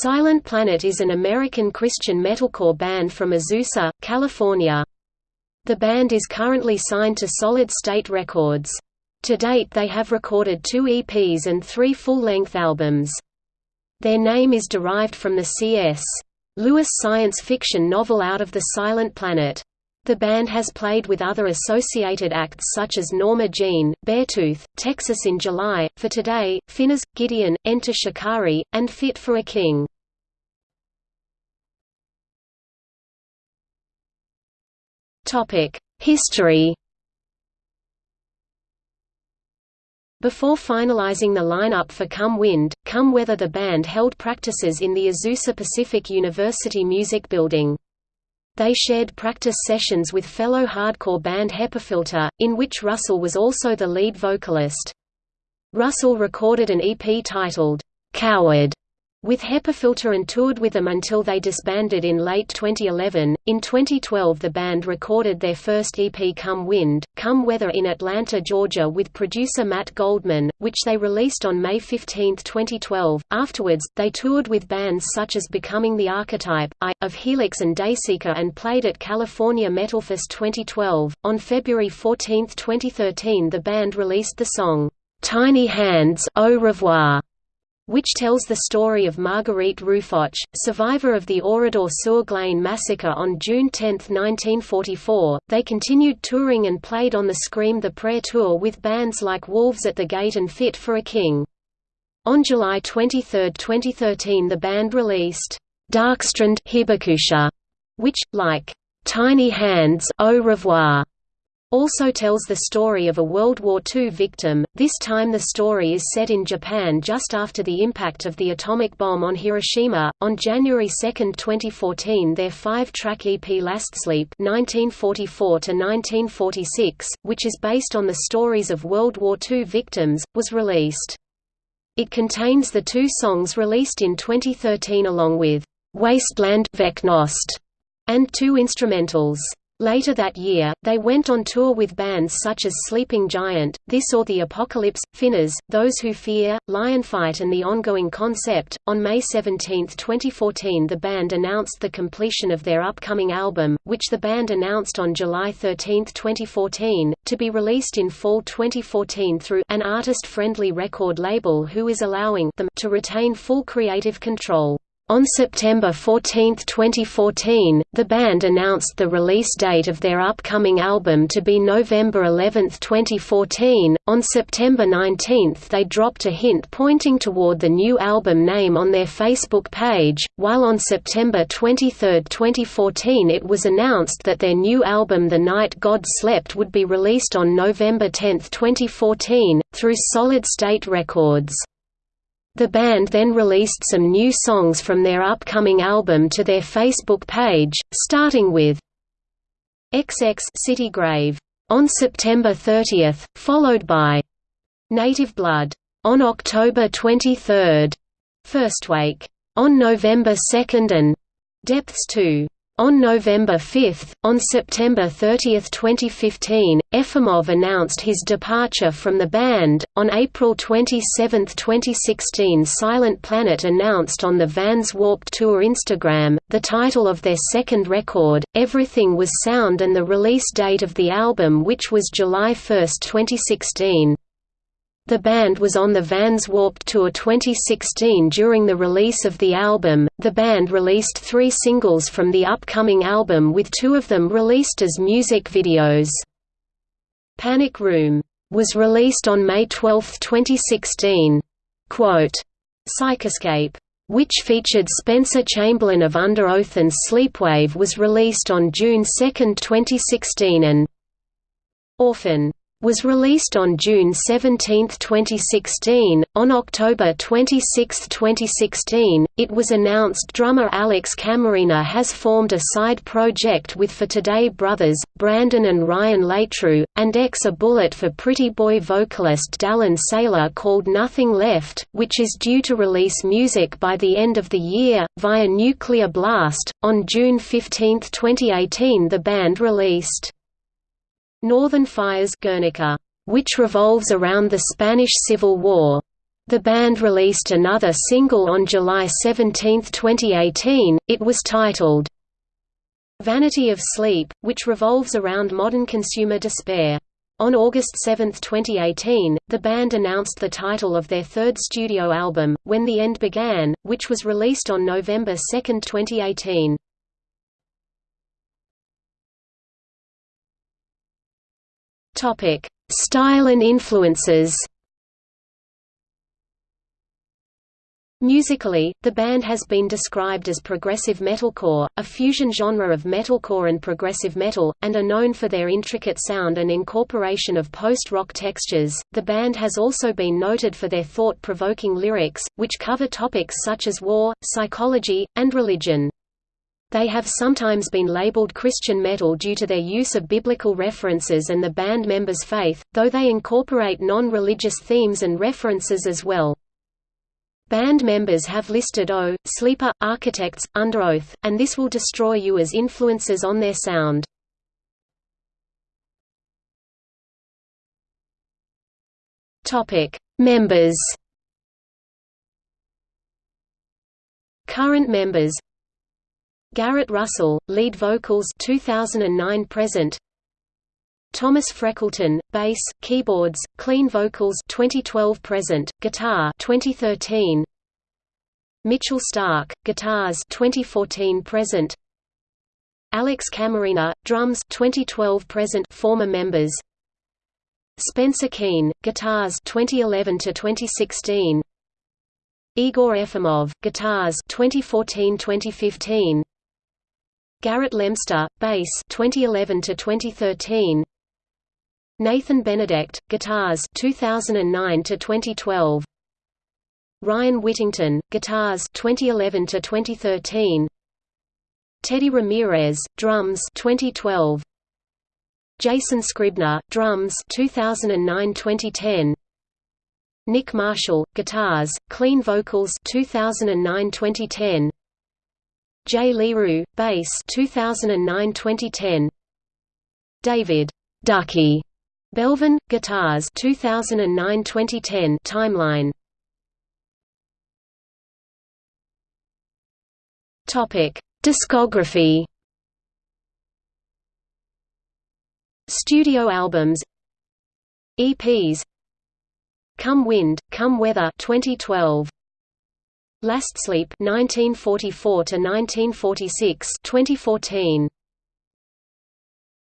Silent Planet is an American Christian metalcore band from Azusa, California. The band is currently signed to Solid State Records. To date they have recorded two EPs and three full-length albums. Their name is derived from the C.S. Lewis science fiction novel Out of the Silent Planet. The band has played with other associated acts such as Norma Jean, Beartooth, Texas in July, For Today, Phinehas, Gideon, Enter Shikari, and Fit for a King. History Before finalizing the lineup for Come Wind, Come Weather the band held practices in the Azusa Pacific University Music Building. They shared practice sessions with fellow hardcore band Hepafilter, in which Russell was also the lead vocalist. Russell recorded an EP titled, "'Coward' with Hepafilter and toured with them until they disbanded in late 2011. In 2012, the band recorded their first EP Come Wind, Come Weather in Atlanta, Georgia with producer Matt Goldman, which they released on May 15, 2012. Afterwards, they toured with bands such as Becoming the Archetype, I, of Helix and Dayseeker and played at California Metalfest 2012. On February 14, 2013, the band released the song, Tiny Hands Au Revoir which tells the story of Marguerite Rouffanche, survivor of the Oradour-sur-Glane massacre on June 10, 1944. They continued touring and played on the Scream the Prayer tour with bands like Wolves at the Gate and Fit for a King. On July 23, 2013 the band released Darkstrand Hibakusha, which, like Tiny Hands Au Revoir, also tells the story of a World War II victim, this time the story is set in Japan just after the impact of the atomic bomb on Hiroshima. On January 2, 2014 their five-track EP Last Sleep 1944 which is based on the stories of World War II victims, was released. It contains the two songs released in 2013 along with Wasteland and two instrumentals. Later that year, they went on tour with bands such as Sleeping Giant, This or the Apocalypse, Phinehas, Those Who Fear, Lionfight and The Ongoing Concept. On May 17, 2014, the band announced the completion of their upcoming album, which the band announced on July 13, 2014, to be released in fall 2014 through an artist-friendly record label who is allowing them to retain full creative control. On September 14, 2014, the band announced the release date of their upcoming album to be November 11, 2014. On September 19, they dropped a hint pointing toward the new album name on their Facebook page, while on September 23, 2014, it was announced that their new album The Night God Slept would be released on November 10, 2014, through Solid State Records. The band then released some new songs from their upcoming album to their Facebook page, starting with XX City Grave on September 30, followed by Native Blood on October 23, First Wake on November 2 and Depths 2 on November 5, on September 30, 2015, Efimov announced his departure from the band. On April 27, 2016, Silent Planet announced on the Vans Warped Tour Instagram the title of their second record, Everything Was Sound, and the release date of the album, which was July 1, 2016. The band was on the Vans Warped Tour 2016 during the release of the album. The band released three singles from the upcoming album, with two of them released as music videos. Panic Room was released on May 12, 2016. Quote, Psychoscape, which featured Spencer Chamberlain of Underoath and Sleepwave, was released on June 2, 2016, and Orphan was released on June 17, 2016. On October 26, 2016, it was announced drummer Alex Camarena has formed a side project with For Today brothers, Brandon and Ryan Leitru, and ex a Bullet for Pretty Boy vocalist Dallin Saylor called Nothing Left, which is due to release music by the end of the year, via Nuclear Blast. On June 15, 2018, the band released Northern Fires Guernica, which revolves around the Spanish Civil War. The band released another single on July 17, 2018, it was titled, Vanity of Sleep, which revolves around modern consumer despair. On August 7, 2018, the band announced the title of their third studio album, When the End Began, which was released on November 2, 2018. Style and influences Musically, the band has been described as progressive metalcore, a fusion genre of metalcore and progressive metal, and are known for their intricate sound and incorporation of post-rock textures. The band has also been noted for their thought-provoking lyrics, which cover topics such as war, psychology, and religion. They have sometimes been labeled Christian metal due to their use of biblical references and the band members' faith, though they incorporate non-religious themes and references as well. Band members have listed O, Sleeper, Architects, Underoath, and This Will Destroy You as influences on their sound. members Current members Garrett Russell, lead vocals 2009 present Thomas Freckleton, bass, keyboards, clean vocals 2012 present, guitar 2013. Mitchell Stark, guitars 2014 present. Alex Camarena, drums 2012 present former members. Spencer Keane, guitars 2011 to 2016. Igor Efimov, guitars 2014-2015. Garrett Lemster, bass 2011 to 2013. Nathan Benedect, guitars 2009 to 2012. Ryan Whittington, guitars 2011 to 2013. Teddy Ramirez, drums 2012. Jason Scribner, drums 2009-2010. Nick Marshall, guitars, clean vocals 2009-2010. Jay Leroux, bass 2009-2010. David Ducky Belvin, Guitars 2009-2010 timeline. Topic: Discography. Studio albums. EPs. Come Wind, Come Weather 2012. Last Sleep 1944 to 1946 2014.